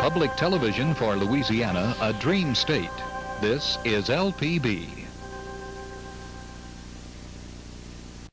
Public television for Louisiana, a dream state. This is LPB.